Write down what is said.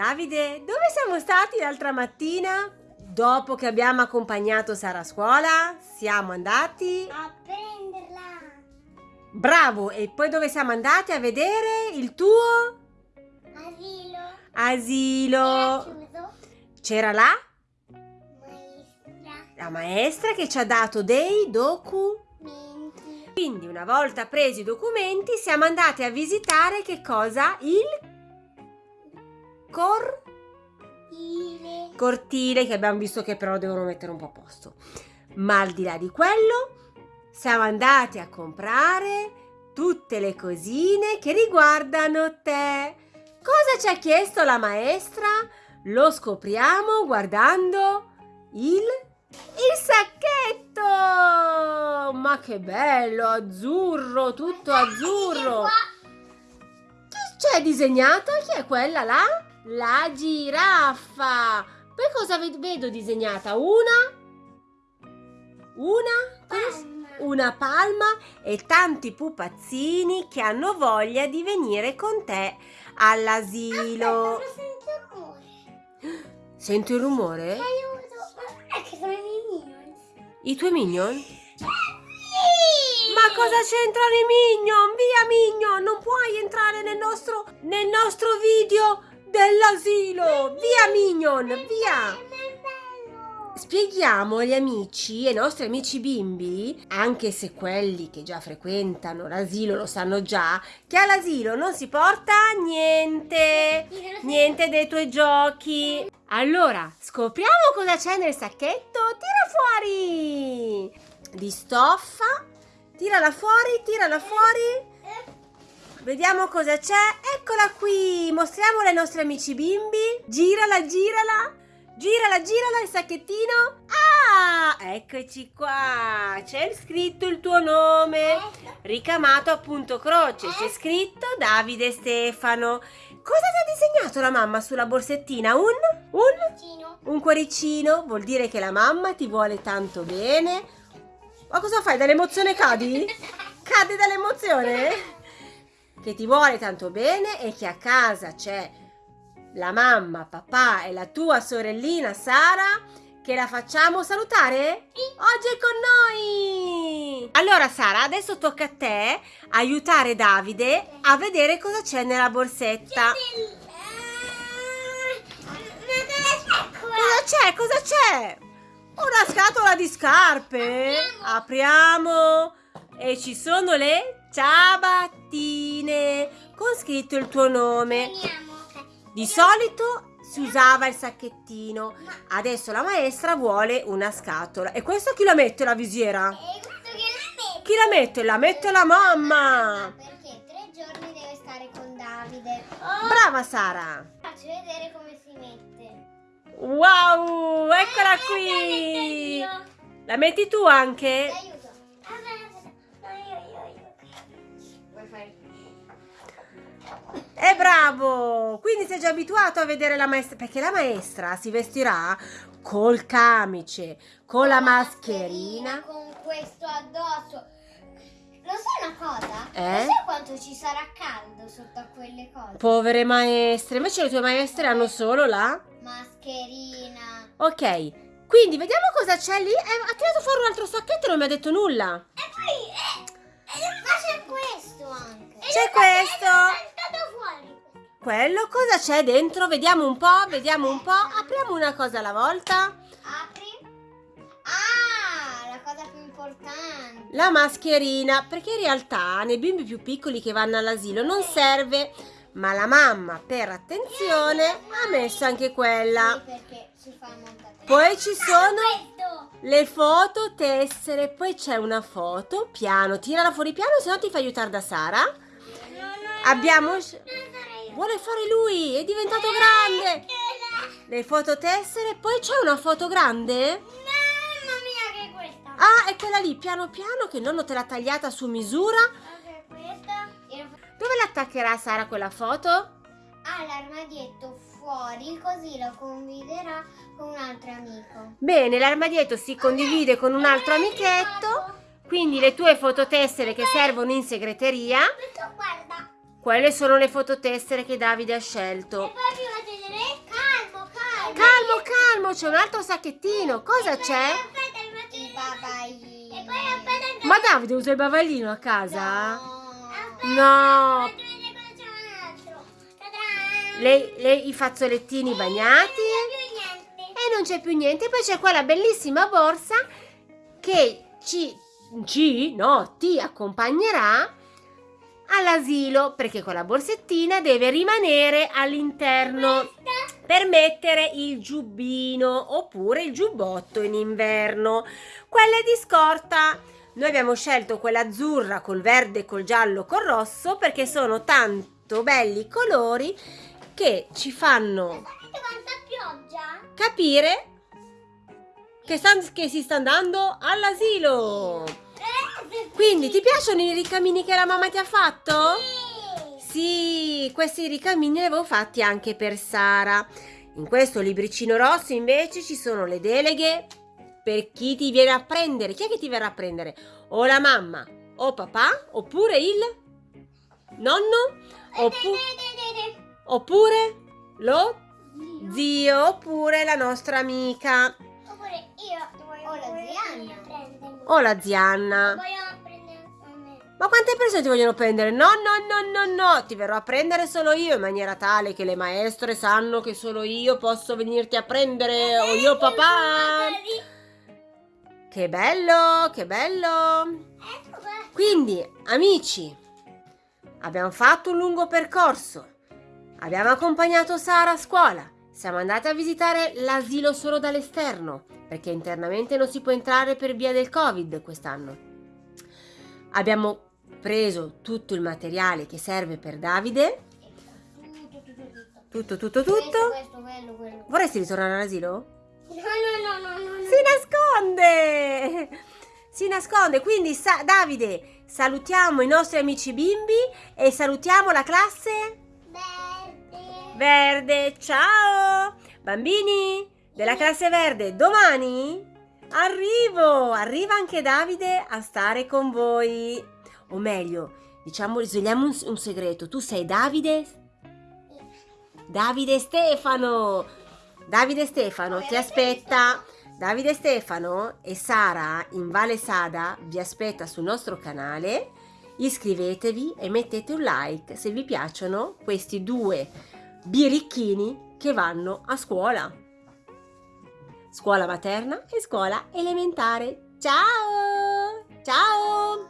Davide, dove siamo stati l'altra mattina? Dopo che abbiamo accompagnato Sara a scuola, siamo andati... A prenderla. Bravo! E poi dove siamo andati a vedere il tuo Asilo. asilo? C'era la, Maestra. la maestra che ci ha dato dei documenti. Menti. Quindi una volta presi i documenti siamo andati a visitare che cosa? Il cor- Ile. cortile che abbiamo visto che però devono mettere un po' a posto. Ma al di là di quello siamo andati a comprare tutte le cosine che riguardano te. Cosa ci ha chiesto la maestra? Lo scopriamo guardando il il sacchetto! Ma che bello, azzurro, tutto azzurro. Chi c'è disegnato? Chi è quella là? La giraffa. Poi cosa ved- vedo disegnata? Una? Una? Palma. Una palma e tanti pupazzini che hanno voglia di venire con te all'asilo. Sento il rumore. Senti un rumore? Aiuto. Ma guarda che sono i miei minions. I tuoi minion? Sì. Ma cosa c'entrano i minion? Via minion, non puoi entrare nel nostro, nel nostro video dell'asilo. Via minion, via. Spieghiamo agli amici, ai nostri amici bimbi, anche se quelli che già frequentano l'asilo lo sanno già, che all'asilo non si porta niente, niente dei tuoi giochi. Allora, scopriamo cosa c'è nel sacchetto. Tira fuori! Di stoffa. Tirala fuori, tirala fuori. Vediamo cosa c'è. Eccola qui. Mostriamola ai nostri amici bimbi. Girala, girala. Girala, girala il sacchettino. Ah, eccoci qua. C'è scritto il tuo nome. Ricamato appunto croce. C'è scritto Davide Stefano. Cosa ti ha disegnato la mamma sulla borsettina? Un? Un? Un cuoricino vuol dire che la mamma ti vuole tanto bene. Ma cosa fai? Dall'emozione cadi? Cadi dall'emozione? Che ti vuole tanto bene e che a casa c'è la mamma, papà e la tua sorellina Sara che la facciamo salutare? Oggi è con noi! Allora Sara, adesso tocca a te aiutare Davide a vedere cosa c'è nella borsetta. Cosa c'è? Cosa c'è? Una scatola di scarpe. Apriamo. E ci sono le ciabattine con scritto il tuo nome. Di solito si usava il sacchettino. Adesso la maestra vuole una scatola. E questo chi la mette la visiera? Chi la mette? La mette la mamma. Perché tre giorni deve stare con Davide. Brava Sara. Faccio vedere come si mette. Wow, eccola Eh, qui. La metti tu anche? Bravo! Quindi sei già abituato a vedere la maestra, perché la maestra si vestirà col camice, con la mascherina. Con questo addosso. Lo sai una cosa? Eh? Lo sai quanto ci sarà caldo sotto a quelle cose? Povere maestre, invece le tue maestre hanno solo la... Mascherina. Ok, quindi vediamo cosa c'è lì. Eh, ha tirato fuori un altro sacchetto e non mi ha detto nulla. E poi... Eh, ma c'è questo anche. C'è questo. Quello cosa c'è dentro? Vediamo un po', vediamo un po'. Apriamo una cosa alla volta. Apri. Ah, la cosa più importante. La mascherina, perché in realtà nei bimbi più piccoli che vanno all'asilo non serve, ma la mamma per attenzione ha messo anche quella. Poi ci sono le foto tessere, poi c'è una foto, piano, tirala fuori piano, se no ti fa aiutare da Sara. No, no, Abbiamo... Vuole fare lui, è diventato grande. Le foto tessere, poi c'è una foto grande? Mamma mia, che è questa? Ah, è quella lì, piano piano, che nonno te l'ha tagliata su misura. Questa. Dove l'attaccherà Sara quella foto? Ha l'armadietto fuori, così lo condividerà con un altro amico. Bene, l'armadietto si condivide con un altro amichetto, quindi le tue fototessere che servono in segreteria, guarda. Quelle sono le fototessere che Davide ha scelto. E poi vi faccio vedere sacchettino, c'è un altro sacchettino. Cosa c'è? I bavaglini. E poi aspetta Ma Davide usa il bavaglino a casa? No. No. Altro. Ta-da! Le, le- I fazzolettini bagnati. Non c'è più niente. E non c'è più niente. Poi c'è quella bellissima borsa che ci, ci, no, ti accompagnerà all'asilo perché con la borsettina deve rimanere all'interno per mettere il giubbino oppure il giubbotto in inverno. Quelle di scorta. Noi abbiamo scelto quella azzurra col verde, col giallo, col rosso perché sono tanto belli i colori che ci fanno capire che, stan- che si sta andando all'asilo. Quindi ti piacciono i ricamini che la mamma ti ha fatto? Sì. Sì, questi ricamini li avevo fatti anche per Sara. In questo libricino rosso invece ci sono le deleghe per chi ti viene a prendere. Chi è che ti verrà a prendere? O la mamma, o papà, oppure il nonno, oppu- oppure lo zio, oppure la nostra amica o la zianna. Voglio prendere a me. Ma quante persone ti vogliono prendere? No, no, no, no, no, ti verrò a prendere solo io in maniera tale che le maestre sanno che solo io posso venirti a prendere o io papà. Che bello, che bello. Ecco. Quindi, amici, abbiamo fatto un lungo percorso. Abbiamo accompagnato Sara a scuola. Siamo andati a visitare l'asilo solo dall'esterno, perché internamente non si può entrare per via del Covid quest'anno. Abbiamo preso tutto il materiale che serve per Davide. Tutto, tutto, tutto. Questo, tutto. questo, quello, quello. Vorresti ritornare all'asilo? No, no, no, no, no. Si nasconde! Si nasconde. Quindi, sa- Davide, salutiamo i nostri amici bimbi e salutiamo la classe Verde. Verde. Ciao! Bambini della classe verde, domani arrivo! Arriva anche Davide a stare con voi. O meglio, diciamo, svegliamo un, un segreto. Tu sei Davide? Davide Stefano! Davide Stefano ti aspetta. Davide Stefano e Sara in Vale Sada vi aspetta sul nostro canale. Iscrivetevi e mettete un like se vi piacciono questi due birichini che vanno a scuola. Scuola materna e scuola elementare. Ciao! Ciao!